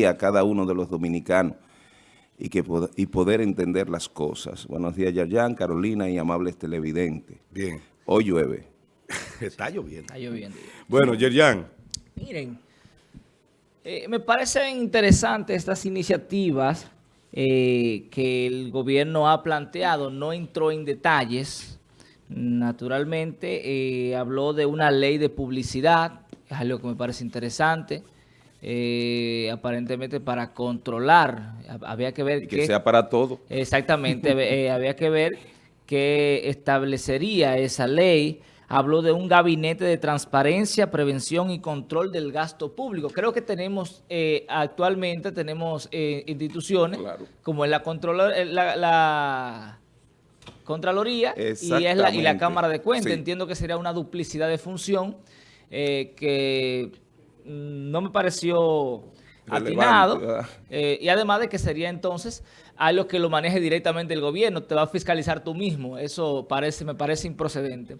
día a cada uno de los dominicanos y, que, y poder entender las cosas. Buenos días, Yayan, Carolina y amables televidentes. Bien. Hoy llueve. Está lloviendo. Está lloviendo. Bueno, Yerjan. Miren, eh, me parecen interesantes estas iniciativas eh, que el gobierno ha planteado. No entró en detalles. Naturalmente, eh, habló de una ley de publicidad, es algo que me parece interesante. Aparentemente para controlar, había que ver que, que sea para todo. Exactamente, había que ver qué establecería esa ley habló de un gabinete de transparencia, prevención y control del gasto público. Creo que tenemos, eh, actualmente tenemos eh, instituciones como la, eh, la, Contraloría y, es la, y la Cámara de Cuentas. Entiendo que sería una duplicidad de función que no me pareció atinado. y además de que sería entonces algo que lo maneje directamente el gobierno, te va a fiscalizar tú mismo. Eso parece me parece improcedente.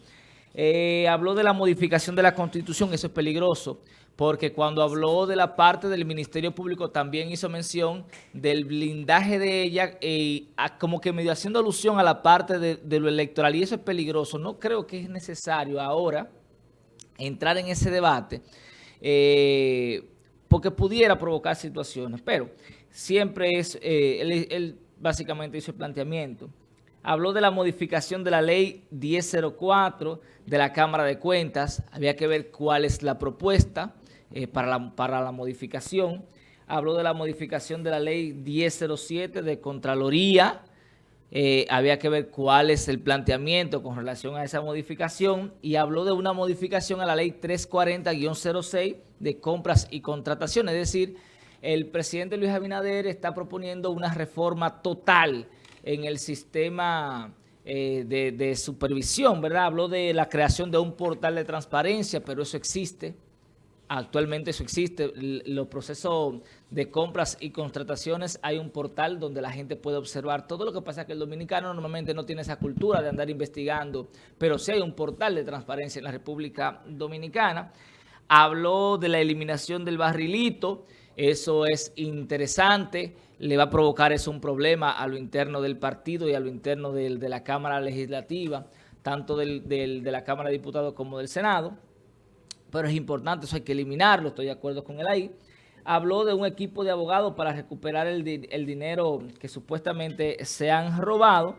Eh, habló de la modificación de la Constitución, eso es peligroso, porque cuando habló de la parte del Ministerio Público también hizo mención del blindaje de ella, eh, como que medio haciendo alusión a la parte de, lo electoral, y eso es peligroso. No creo que es necesario ahora entrar en ese debate, eh, porque pudiera provocar situaciones, pero siempre es, él, él básicamente hizo el planteamiento habló de la modificación de la ley 1004 de la Cámara de Cuentas. Había que ver cuál es la propuesta eh, para, la, para la modificación. Habló de la modificación de la ley 1007 de Contraloría. Eh, había que ver cuál es el planteamiento con relación a esa modificación y habló de una modificación a la ley 340-06 de compras y contrataciones. Es decir, el presidente Luis Abinader está proponiendo una reforma total en el sistema eh, de, supervisión, ¿verdad? Habló de la creación de un portal de transparencia, pero eso existe. Actualmente eso existe. Los procesos de compras y contrataciones, hay un portal donde la gente puede observar todo lo que pasa que el dominicano normalmente no tiene esa cultura de andar investigando, pero sí hay un portal de transparencia en la República Dominicana. Habló de la eliminación del barrilito, eso es interesante, le va a provocar eso un problema a lo interno del partido y a lo interno de la Cámara Legislativa, tanto de la Cámara de Diputados como del Senado. Pero es importante, eso hay que eliminarlo, estoy de acuerdo con él ahí. Habló de un equipo de abogados para recuperar el, dinero que supuestamente se han robado.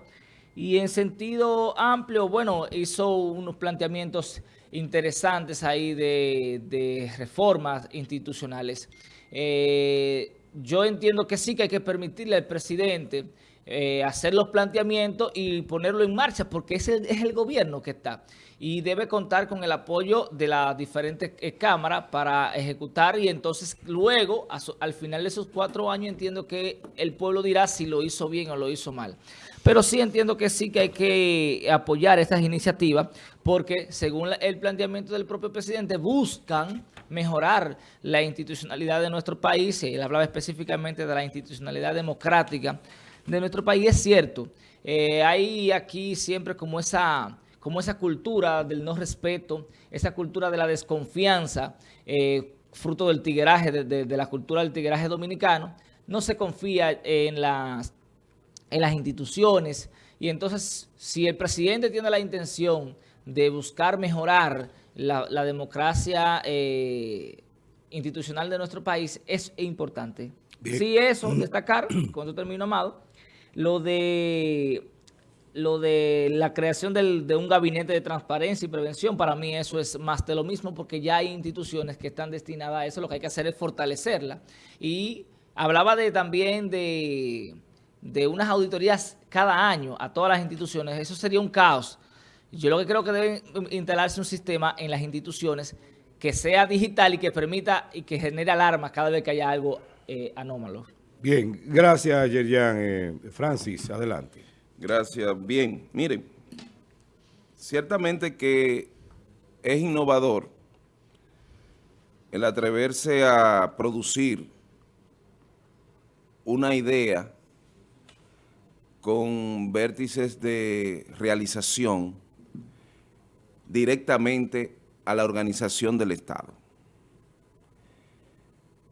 Y en sentido amplio, bueno, hizo unos planteamientos interesantes ahí de, reformas institucionales. Eh, yo entiendo que sí que hay que permitirle al presidente eh, hacer los planteamientos y ponerlo en marcha, porque ese es el gobierno que está. Y debe contar con el apoyo de las diferentes eh, cámaras para ejecutar y entonces luego, al final de esos cuatro años, entiendo que el pueblo dirá si lo hizo bien o lo hizo mal. Pero sí entiendo que sí que hay que apoyar estas iniciativas porque según el planteamiento del propio presidente buscan mejorar la institucionalidad de nuestro país, él hablaba específicamente de la institucionalidad democrática de nuestro país, es cierto, eh, hay aquí siempre como esa, como esa cultura del no respeto, esa cultura de la desconfianza, eh, fruto del tigueraje, de, la cultura del tigueraje dominicano, no se confía en las, en las instituciones. Y entonces si el presidente tiene la intención de buscar mejorar la, democracia eh, institucional de nuestro país es importante. Sí, eso, destacar, cuando termino, Amado, lo de lo de la creación de un gabinete de transparencia y prevención, para mí eso es más de lo mismo porque ya hay instituciones que están destinadas a eso, lo que hay que hacer es fortalecerla. Y hablaba de también de, de unas auditorías cada año a todas las instituciones, eso sería un caos. Yo lo que creo que debe instalarse un sistema en las instituciones que sea digital y que permita y que genere alarmas cada vez que haya algo eh, anómalo. Bien, gracias Yerian. Eh, Francis, adelante. Gracias. Bien, miren, ciertamente que es innovador el atreverse a producir una idea con vértices de realización directamente a la organización del Estado.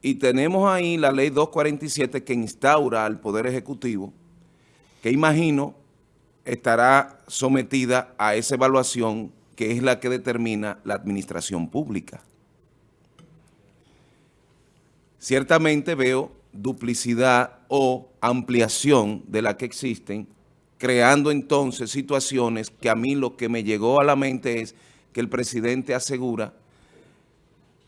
Y tenemos ahí la ley 247 que instaura al Poder Ejecutivo, que imagino estará sometida a esa evaluación que es la que determina la administración pública. Ciertamente veo duplicidad o ampliación de la que existen, creando entonces situaciones que a mí lo que me llegó a la mente es que el presidente asegura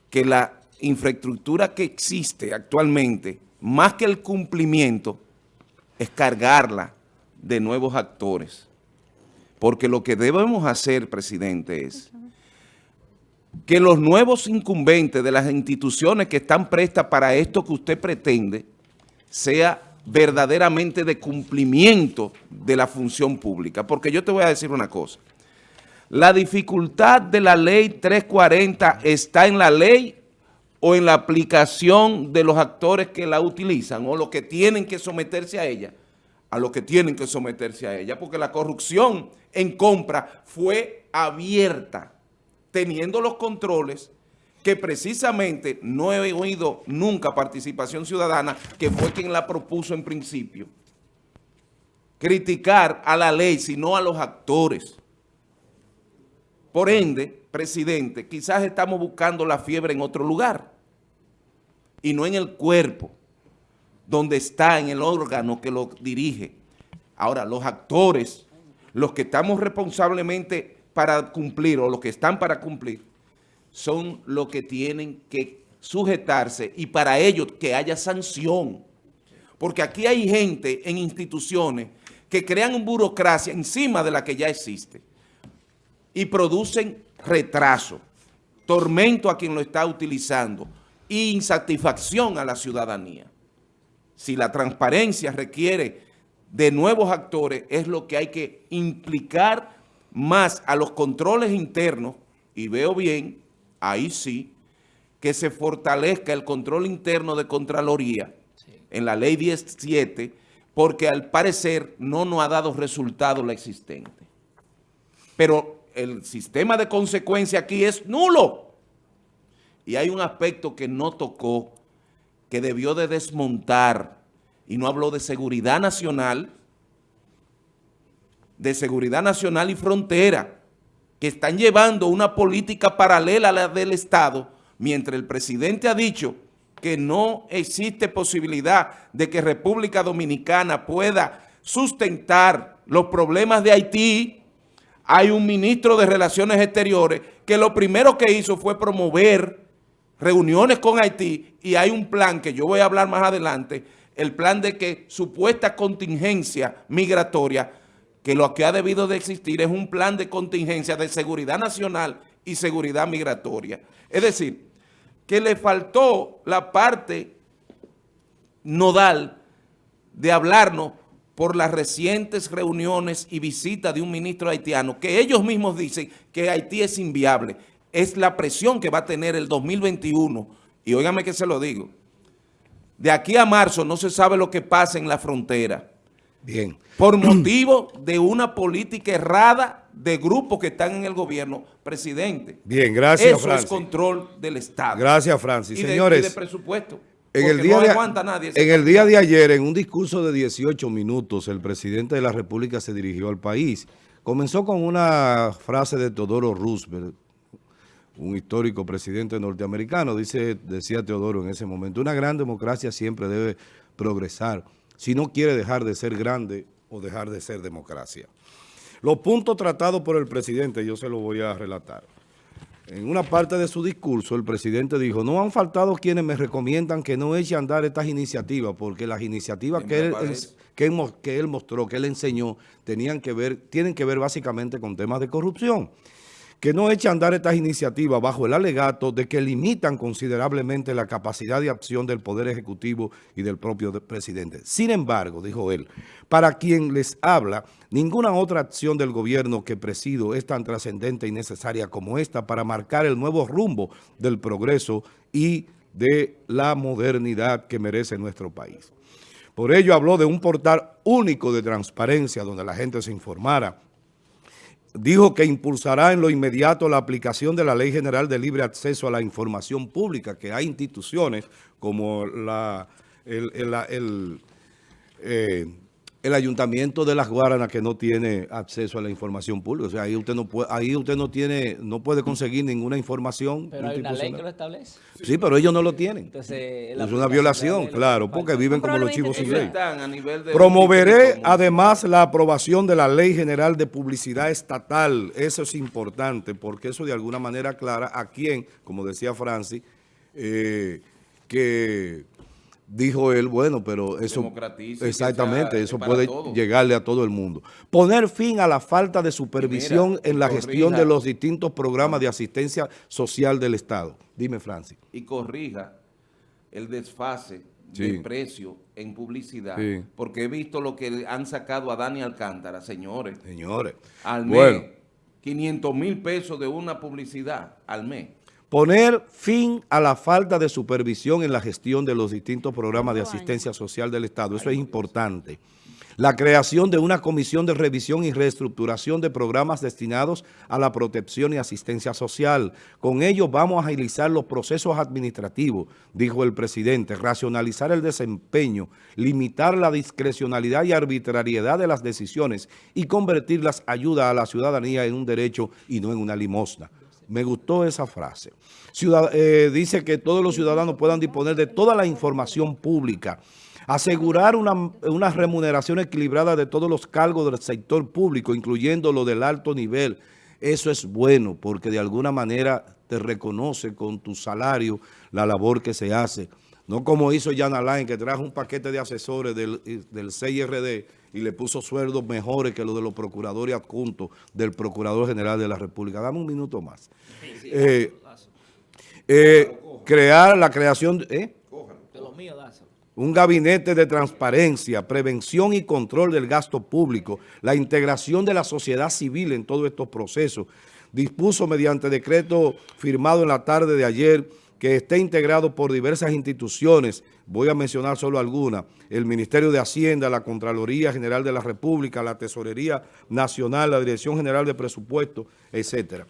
que la infraestructura que existe actualmente, más que el cumplimiento, es cargarla de nuevos actores. Porque lo que debemos hacer, presidente, es que los nuevos incumbentes de las instituciones que están prestas para esto que usted pretende, sea verdaderamente de cumplimiento de la función pública. Porque yo te voy a decir una cosa. La dificultad de la ley 340 está en la ley o en la aplicación de los actores que la utilizan o los que tienen que someterse a ella, a los que tienen que someterse a ella, porque la corrupción en compra fue abierta, teniendo los controles que precisamente no he oído nunca participación ciudadana, que fue quien la propuso en principio, criticar a la ley, sino a los actores. Por ende, presidente, quizás estamos buscando la fiebre en otro lugar y no en el cuerpo, donde está en el órgano que lo dirige. Ahora, los actores, los que estamos responsablemente para cumplir o los que están para cumplir, son los que tienen que sujetarse y para ello que haya sanción. Porque aquí hay gente en instituciones que crean burocracia encima de la que ya existe y producen retraso, tormento a quien lo está utilizando e insatisfacción a la ciudadanía. Si la transparencia requiere de nuevos actores, es lo que hay que implicar más a los controles internos, y veo bien, ahí sí, que se fortalezca el control interno de Contraloría en la ley 17, porque al parecer no nos ha dado resultado la existente. Pero el sistema de consecuencia aquí es nulo. Y hay un aspecto que no tocó, que debió de desmontar, y no habló de seguridad nacional, de seguridad nacional y frontera, que están llevando una política paralela a la del Estado, mientras el presidente ha dicho que no existe posibilidad de que República Dominicana pueda sustentar los problemas de Haití, hay un ministro de Relaciones Exteriores que lo primero que hizo fue promover reuniones con Haití y hay un plan que yo voy a hablar más adelante, el plan de que supuesta contingencia migratoria, que lo que ha debido de existir es un plan de contingencia de seguridad nacional y seguridad migratoria. Es decir, que le faltó la parte nodal de hablarnos por las recientes reuniones y visitas de un ministro haitiano, que ellos mismos dicen que Haití es inviable. Es la presión que va a tener el 2021. Y óigame que se lo digo. De aquí a marzo no se sabe lo que pasa en la frontera. Bien. Por motivo de una política errada de grupos que están en el gobierno, presidente. Bien, gracias, Eso es control del Estado. Gracias, Francis. Y de, Señores. Y de presupuesto. En el, día de, en el día de ayer, en un discurso de 18 minutos, el presidente de la República se dirigió al país. Comenzó con una frase de Teodoro Roosevelt, un histórico presidente norteamericano. Dice, decía Teodoro en ese momento, una gran democracia siempre debe progresar si no quiere dejar de ser grande o dejar de ser democracia. Los puntos tratados por el presidente, yo se los voy a relatar. En una parte de su discurso, el presidente dijo, no han faltado quienes me recomiendan que no eche a andar estas iniciativas, porque las iniciativas que él, que, él, que él mostró, que él enseñó, tenían que ver, tienen que ver básicamente con temas de corrupción que no eche a andar estas iniciativas bajo el alegato de que limitan considerablemente la capacidad de acción del Poder Ejecutivo y del propio presidente. Sin embargo, dijo él, para quien les habla, ninguna otra acción del gobierno que presido es tan trascendente y necesaria como esta para marcar el nuevo rumbo del progreso y de la modernidad que merece nuestro país. Por ello habló de un portal único de transparencia donde la gente se informara dijo que impulsará en lo inmediato la aplicación de la Ley General de Libre Acceso a la Información Pública, que hay instituciones como la, el, eh, el Ayuntamiento de Las Guaranas que no tiene acceso a la información pública. O sea, ahí usted no puede, ahí usted no tiene, no puede conseguir ninguna información. Pero hay una ley que lo establece. Sí, pero ellos no lo tienen. Entonces, es una violación, claro, porque viven como los chivos sin ley. Promoveré además la aprobación de la Ley General de Publicidad Estatal. Eso es importante, porque eso de alguna manera aclara a quién, como decía Francis, eh, que dijo él, bueno, pero eso... Exactamente, eso puede llegarle a todo el mundo. Poner fin a la falta de supervisión en la gestión de los distintos programas de asistencia social del Estado. Dime, Francis. Y corrija el desfase de precio en publicidad, porque he visto lo que han sacado a Dani Alcántara, señores. Señores. Al mes, 500 mil pesos de una publicidad al mes. Poner fin a la falta de supervisión en la gestión de los distintos programas de asistencia social del Estado. Eso es importante. La creación de una comisión de revisión y reestructuración de programas destinados a la protección y asistencia social. Con ello vamos a agilizar los procesos administrativos, dijo el presidente, racionalizar el desempeño, limitar la discrecionalidad y arbitrariedad de las decisiones y convertir las ayudas a la ciudadanía en un derecho y no en una limosna. Me gustó esa frase. Eh, dice que todos los ciudadanos puedan disponer de toda la información pública. Asegurar una, remuneración equilibrada de todos los cargos del sector público, incluyendo lo del alto nivel. Eso es bueno porque de alguna manera te reconoce con tu salario la labor que se hace. No como hizo Jan Alain, que trajo un paquete de asesores del, del CIRD y le puso sueldos mejores que los de los procuradores adjuntos del Procurador General de la República. Dame un minuto más. Eh, eh, crear la creación... ¿eh? un gabinete de transparencia, prevención y control del gasto público, la integración de la sociedad civil en todos estos procesos. Dispuso mediante decreto firmado en la tarde de ayer que esté integrado por diversas instituciones, voy a mencionar solo algunas, el Ministerio de Hacienda, la Contraloría General de la República, la Tesorería Nacional, la Dirección General de Presupuestos, etcétera.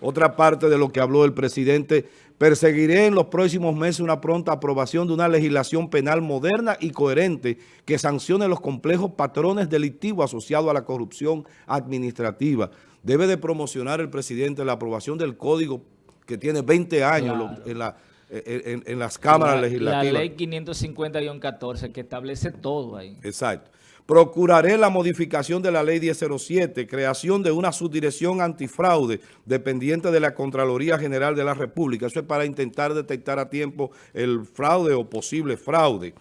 Otra parte de lo que habló el presidente, perseguiré en los próximos meses una pronta aprobación de una legislación penal moderna y coherente que sancione los complejos patrones delictivos asociados a la corrupción administrativa. Debe de promocionar el presidente la aprobación del Código que tiene 20 años en, la, en, las cámaras legislativas. La ley 550-14 que establece todo ahí. Exacto. Procuraré la modificación de la ley 1007, creación de una subdirección antifraude dependiente de la Contraloría General de la República. Eso es para intentar detectar a tiempo el fraude o posible fraude.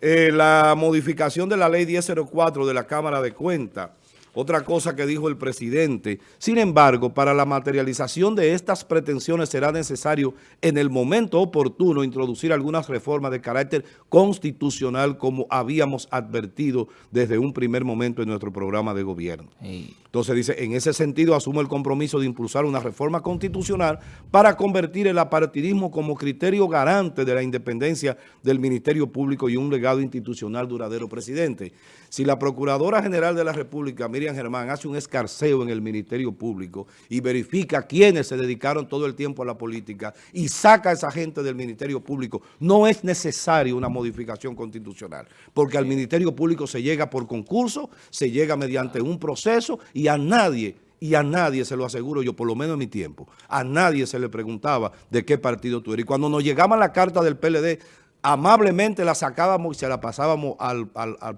Eh, la modificación de la ley 1004 de la Cámara de Cuentas otra cosa que dijo el presidente. Sin embargo, para la materialización de estas pretensiones será necesario en el momento oportuno introducir algunas reformas de carácter constitucional como habíamos advertido desde un primer momento en nuestro programa de gobierno. Entonces dice, en ese sentido asumo el compromiso de impulsar una reforma constitucional para convertir el apartidismo como criterio garante de la independencia del Ministerio Público y un legado institucional duradero, presidente. Si la Procuradora General de la República, Miriam Germán, hace un escarceo en el Ministerio Público y verifica quiénes se dedicaron todo el tiempo a la política y saca a esa gente del Ministerio Público, no es necesario una modificación constitucional, porque al Ministerio Público se llega por concurso, se llega mediante un proceso y a nadie y a nadie, se lo aseguro yo, por lo menos en mi tiempo, a nadie se le preguntaba de qué partido tú eres. Y cuando nos llegaba la carta del PLD, amablemente la sacábamos y se la pasábamos al,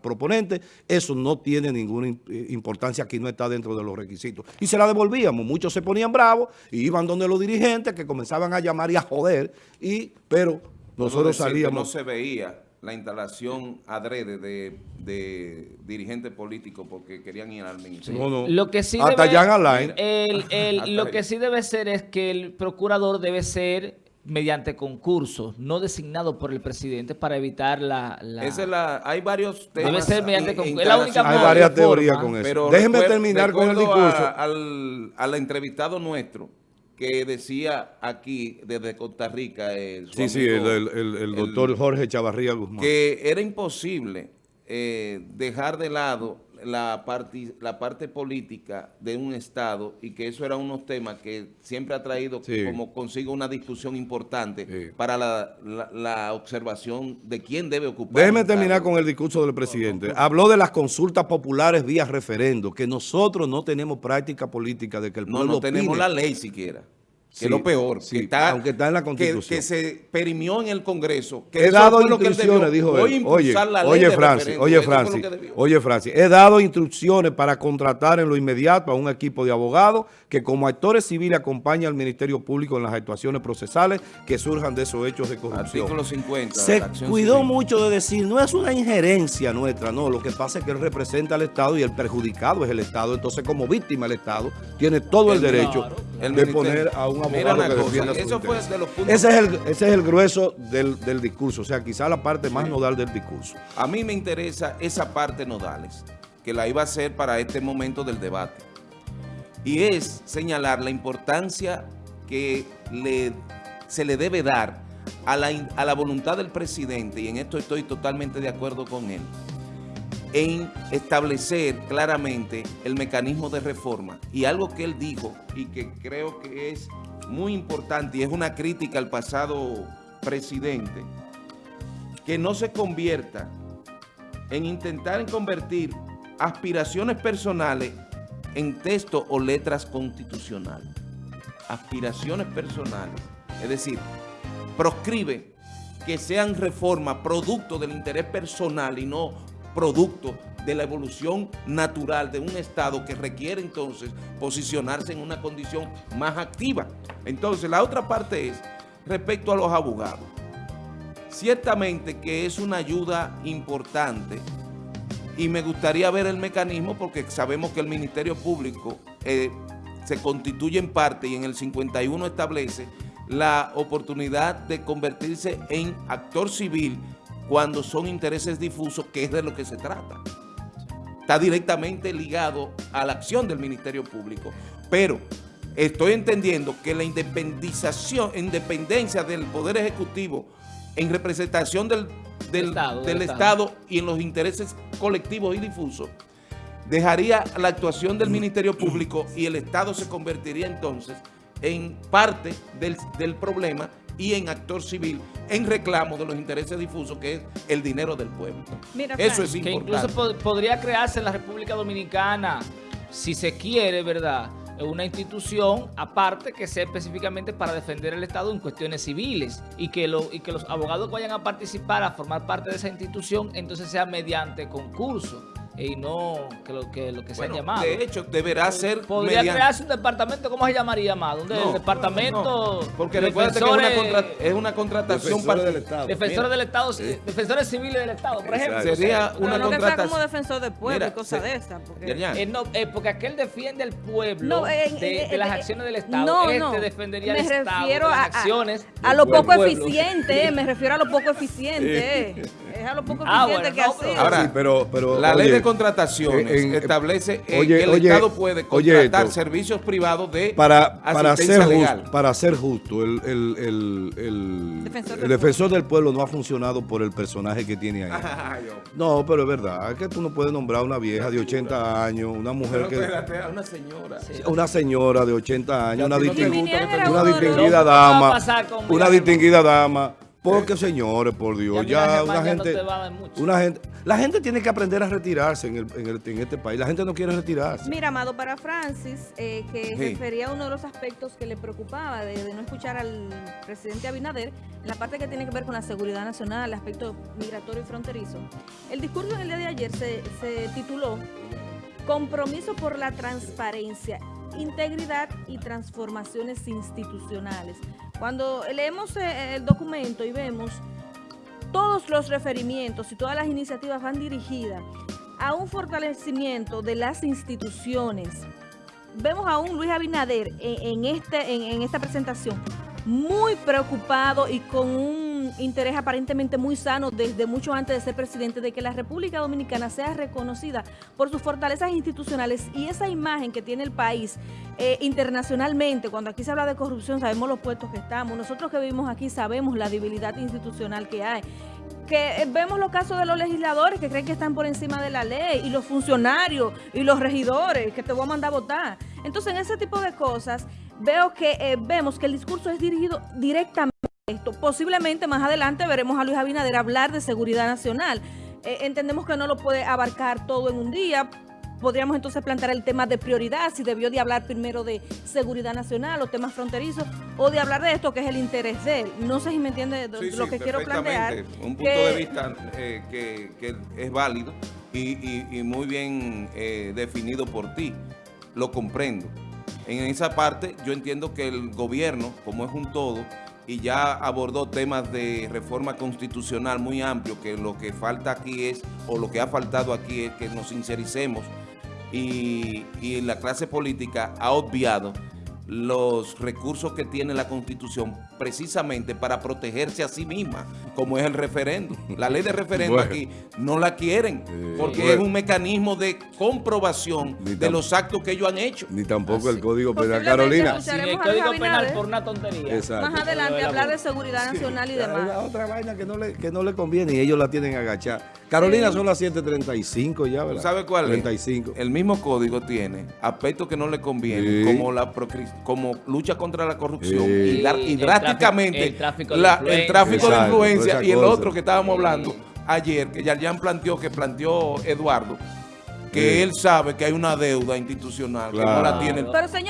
proponente, eso no tiene ninguna importancia, aquí no está dentro de los requisitos. Y se la devolvíamos, muchos se ponían bravos y iban donde los dirigentes que comenzaban a llamar y a joder, y, pero nosotros salíamos... No se veía la instalación adrede de, dirigentes políticos porque querían ir al ministerio. Lo que sí Hasta debe, lo que sí debe ser es que el procurador debe ser mediante concursos, no designado por el presidente para evitar la... Esa es la hay varios temas. Debe ser mediante concursos. la única Hay varias teorías con eso. Pero Déjenme terminar con el discurso. al, al entrevistado nuestro, que decía aquí desde Costa Rica, eh, sí, sí, el, doctor Jorge Chavarría Guzmán, que era imposible eh, dejar de lado la, parte, la parte política de un Estado y que eso era unos temas que siempre ha traído como consigo una discusión importante para la, observación de quién debe ocupar. Déjeme terminar con el discurso del presidente. Habló de las consultas populares vía referendo, que nosotros no tenemos práctica política de que el pueblo No, no tenemos la ley siquiera que es lo peor, que está, aunque está en la Constitución. Que, se perimió en el Congreso. Que he dado instrucciones, dijo él. Oye, oye, Francis, oye, Francis, oye, Francis, he dado instrucciones para contratar en lo inmediato a un equipo de abogados que como actores civiles acompañen al Ministerio Público en las actuaciones procesales que surjan de esos hechos de corrupción. Artículo 50. Se cuidó mucho de decir, no es una injerencia nuestra, no, lo que pasa es que él representa al Estado y el perjudicado es el Estado, entonces como víctima el Estado tiene todo el, derecho de poner a un ese es el, ese es el grueso del, discurso, o sea, quizá la parte más nodal del discurso. A mí me interesa esa parte nodales, que la iba a hacer para este momento del debate. Y es señalar la importancia que le, se le debe dar a la, a la voluntad del presidente, y en esto estoy totalmente de acuerdo con él, en establecer claramente el mecanismo de reforma. Y algo que él dijo y que creo que es muy importante y es una crítica al pasado presidente, que no se convierta en intentar convertir aspiraciones personales en texto o letras constitucionales. Aspiraciones personales. Es decir, proscribe que sean reformas producto del interés personal y no producto de la evolución natural de un Estado que requiere entonces posicionarse en una condición más activa. Entonces, la otra parte es respecto a los abogados. Ciertamente que es una ayuda importante y me gustaría ver el mecanismo porque sabemos que el Ministerio Público eh, se constituye en parte y en el 51 establece la oportunidad de convertirse en actor civil cuando son intereses difusos, que es de lo que se trata está directamente ligado a la acción del Ministerio Público. Pero estoy entendiendo que la independización, independencia del Poder Ejecutivo en representación del, del, Estado, y en los intereses colectivos y difusos, dejaría la actuación del Ministerio Público y el Estado se convertiría entonces en parte del, del problema y en actor civil en reclamo de los intereses difusos que es el dinero del pueblo. Eso es importante. Que incluso podría crearse en la República Dominicana, si se quiere, ¿verdad?, una institución aparte que sea específicamente para defender el Estado en cuestiones civiles y que, lo, y que los abogados que vayan a participar, a formar parte de esa institución, entonces sea mediante concurso y no que lo que, lo que se ha llamado. De hecho, deberá ser Podría crearse un departamento, ¿cómo se llamaría más? ¿Dónde? el departamento... porque recuerda que es una, contratación... Defensores del Estado. Defensores del Estado, defensores civiles del Estado, por ejemplo. Sería una no contratación... que sea como defensor del pueblo y cosas de esas. Porque... Eh, no, eh, porque aquel defiende el pueblo de, de, las acciones del Estado. No, este defendería el Estado de las acciones a, lo poco eficiente, me refiero a lo poco eficiente. Es a lo poco ah, eficiente que así. Ahora, pero, pero, la ley de contrataciones establece eh, que el Estado puede contratar servicios privados de para, para ser Justo, para ser justo, el, el, el, defensor, del pueblo no ha funcionado por el personaje que tiene ahí. no, pero es verdad, es que tú no puedes nombrar a una vieja de 80 años, una mujer que... una señora. Una señora de 80 años, una, una distinguida dama, una distinguida dama porque, señores, por Dios, ya, una gente, una gente, la gente tiene que aprender a retirarse en, el, en, este país. La gente no quiere retirarse. Mira, Amado, para Francis, eh, que refería a uno de los aspectos que le preocupaba de, no escuchar al presidente Abinader, la parte que tiene que ver con la seguridad nacional, el aspecto migratorio y fronterizo. El discurso en el día de ayer se, se tituló Compromiso por la transparencia integridad y transformaciones institucionales. Cuando leemos eh, el documento y vemos todos los referimientos y todas las iniciativas van dirigidas a un fortalecimiento de las instituciones. Vemos a un Luis Abinader en, este, en esta presentación muy preocupado y con un interés aparentemente muy sano desde mucho antes de ser presidente de que la República Dominicana sea reconocida por sus fortalezas institucionales y esa imagen que tiene el país eh, internacionalmente, cuando aquí se habla de corrupción sabemos los puestos que estamos, nosotros que vivimos aquí sabemos la debilidad institucional que hay. Que eh, vemos los casos de los legisladores que creen que están por encima de la ley, y los funcionarios, y los regidores, que te voy a mandar a votar. Entonces, en ese tipo de cosas, veo que eh, vemos que el discurso es dirigido directamente esto. Posiblemente más adelante veremos a Luis Abinader hablar de seguridad nacional. Eh, entendemos que no lo puede abarcar todo en un día, podríamos entonces plantear el tema de prioridad, si debió de hablar primero de seguridad nacional o temas fronterizos, o de hablar de esto que es el interés de él. No sé si me entiende de- Sí, lo sí, que quiero plantear. Un punto que- de vista eh, que, que es válido y, y- y muy bien eh, definido por ti. Lo comprendo. En esa parte yo entiendo que el gobierno, como es un todo, y ya abordó temas de reforma constitucional muy amplio, que lo que falta aquí es, o lo que ha faltado aquí es que nos sincericemos. Y, y la clase política ha obviado los recursos que tiene la Constitución precisamente para protegerse a sí misma, como es el referendo. La ley de referendo Bueno. aquí no la quieren, porque Bueno. es un mecanismo de comprobación de los actos que ellos han hecho. Ni tampoco el. Código Penal. Carolina. Sin el Código Penal por una tontería. Exacto. Más adelante hablar de la- seguridad nacional y la demás. otra vaina que no, le, que no le conviene y ellos la tienen agachada. Carolina son las 7.35 ya, ¿verdad? ¿Tú sabes cuál 35. es? El mismo código tiene aspectos que no le convienen, Sí. como la procri- como lucha contra la corrupción Sí. y, y El drásticamente tráfico- el tráfico de la- el tráfico de influencia y el otro que estábamos hablando ayer, que Yarjan planteó, que planteó Eduardo, que Sí. él sabe que hay una deuda institucional que no la tiene el Pero señor,